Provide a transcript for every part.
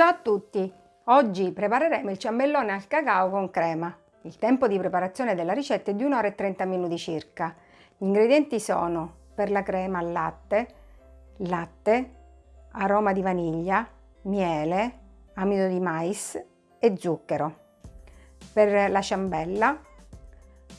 Ciao a tutti! Oggi prepareremo il ciambellone al cacao con crema. Il tempo di preparazione della ricetta è di 1 ora e 30 minuti circa. Gli ingredienti sono per la crema latte, latte, aroma di vaniglia, miele, amido di mais e zucchero. Per la ciambella,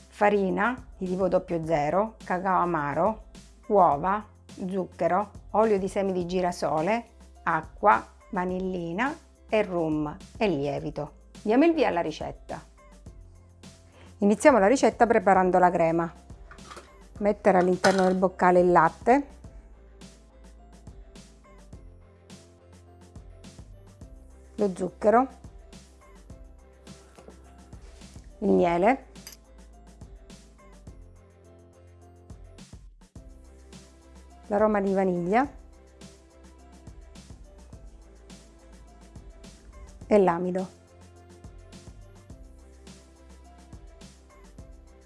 farina di tipo 00, cacao amaro, uova, zucchero, olio di semi di girasole, acqua, vanillina e rum e lievito. Diamo il via alla ricetta. Iniziamo la ricetta preparando la crema. Mettere all'interno del boccale il latte, lo zucchero, il miele, l'aroma di vaniglia e l'amido.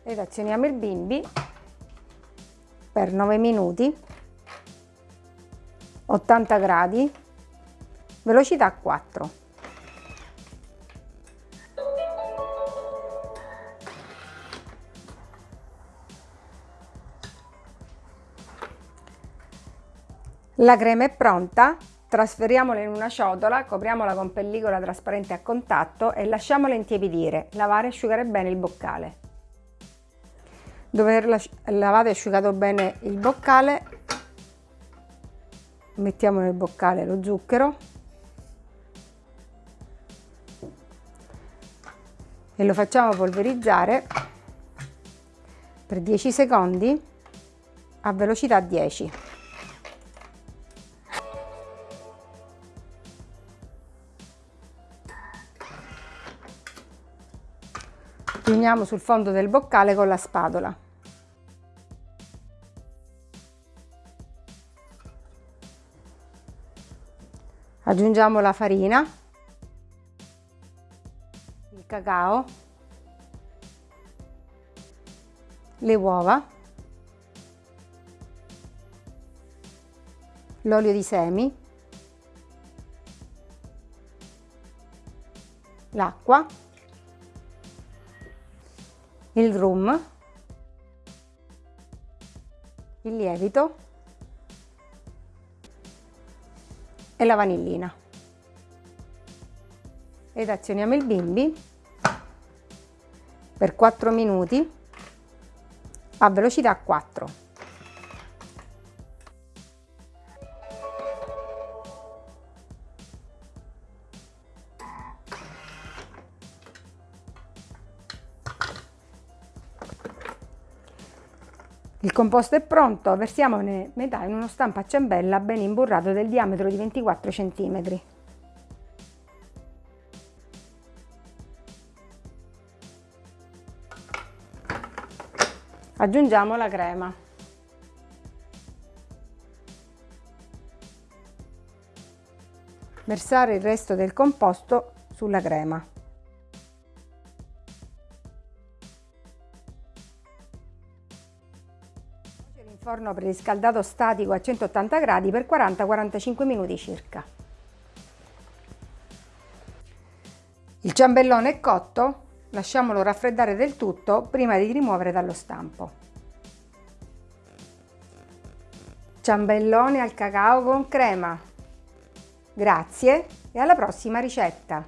Ed azioniamo il bimbi per 9 minuti, 80 gradi, velocità 4. La crema è pronta, trasferiamola in una ciotola, copriamola con pellicola trasparente a contatto e lasciamola intiepidire, lavare e asciugare bene il boccale. Dopo aver lavato e asciugato bene il boccale, mettiamo nel boccale lo zucchero e lo facciamo polverizzare per 10 secondi a velocità 10. Riuniamo sul fondo del boccale con la spatola. Aggiungiamo la farina, il cacao, le uova, l'olio di semi, l'acqua il rum, il lievito e la vanillina. Ed azioniamo il bimbi per 4 minuti a velocità 4. Il composto è pronto, versiamone metà in uno stampo a ciambella ben imburrato del diametro di 24 cm. Aggiungiamo la crema. Versare il resto del composto sulla crema. Forno preriscaldato statico a 180 gradi per 40-45 minuti circa. Il ciambellone è cotto, lasciamolo raffreddare del tutto prima di rimuovere dallo stampo. Ciambellone al cacao con crema. Grazie e alla prossima ricetta!